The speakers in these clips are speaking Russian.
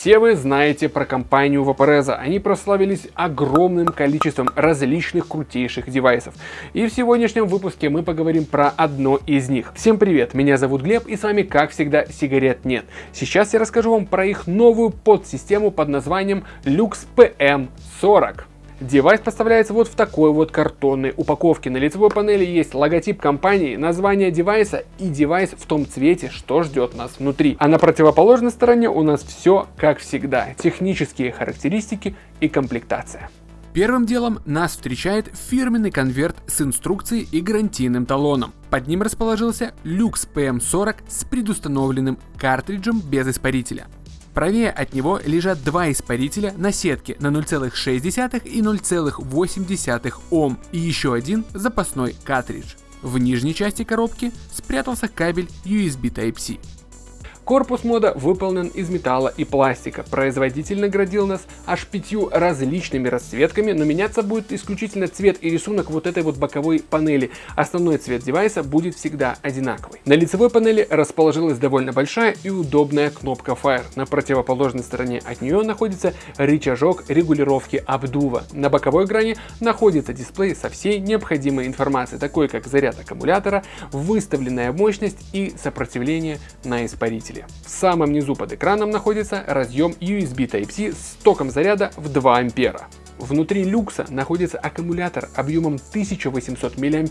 Все вы знаете про компанию Vaporesso. Они прославились огромным количеством различных крутейших девайсов. И в сегодняшнем выпуске мы поговорим про одно из них. Всем привет, меня зовут Глеб и с вами как всегда сигарет нет. Сейчас я расскажу вам про их новую подсистему под названием Luxe PM40. Девайс поставляется вот в такой вот картонной упаковке. На лицевой панели есть логотип компании, название девайса и девайс в том цвете, что ждет нас внутри. А на противоположной стороне у нас все как всегда. Технические характеристики и комплектация. Первым делом нас встречает фирменный конверт с инструкцией и гарантийным талоном. Под ним расположился Lux PM40 с предустановленным картриджем без испарителя. Правее от него лежат два испарителя на сетке на 0,6 и 0,8 Ом и еще один запасной картридж. В нижней части коробки спрятался кабель USB Type-C. Корпус мода выполнен из металла и пластика. Производитель наградил нас аж пятью различными расцветками, но меняться будет исключительно цвет и рисунок вот этой вот боковой панели. Основной цвет девайса будет всегда одинаковый. На лицевой панели расположилась довольно большая и удобная кнопка Fire. На противоположной стороне от нее находится рычажок регулировки обдува. На боковой грани находится дисплей со всей необходимой информацией, такой как заряд аккумулятора, выставленная мощность и сопротивление на испарителе зарядки. В самом низу под экраном находится разъем USB Type-C с током заряда в 2 ампера. Внутри люкса находится аккумулятор объемом 1800 мАч,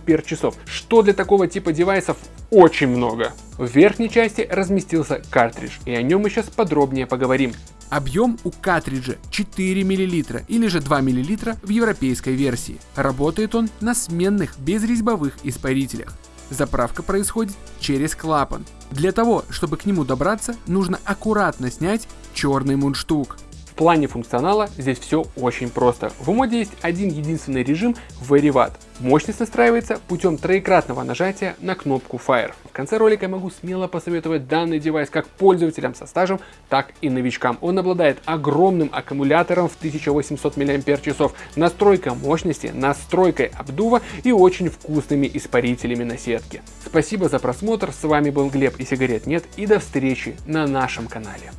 что для такого типа девайсов очень много. В верхней части разместился картридж, и о нем мы сейчас подробнее поговорим. Объем у картриджа 4 мл или же 2 мл в европейской версии. Работает он на сменных безрезьбовых испарителях. Заправка происходит через клапан. Для того, чтобы к нему добраться, нужно аккуратно снять черный мундштук плане функционала здесь все очень просто. В моде есть один единственный режим Very Мощность настраивается путем троекратного нажатия на кнопку Fire. В конце ролика я могу смело посоветовать данный девайс как пользователям со стажем, так и новичкам. Он обладает огромным аккумулятором в 1800 мАч, настройка мощности, настройкой обдува и очень вкусными испарителями на сетке. Спасибо за просмотр, с вами был Глеб и сигарет нет и до встречи на нашем канале.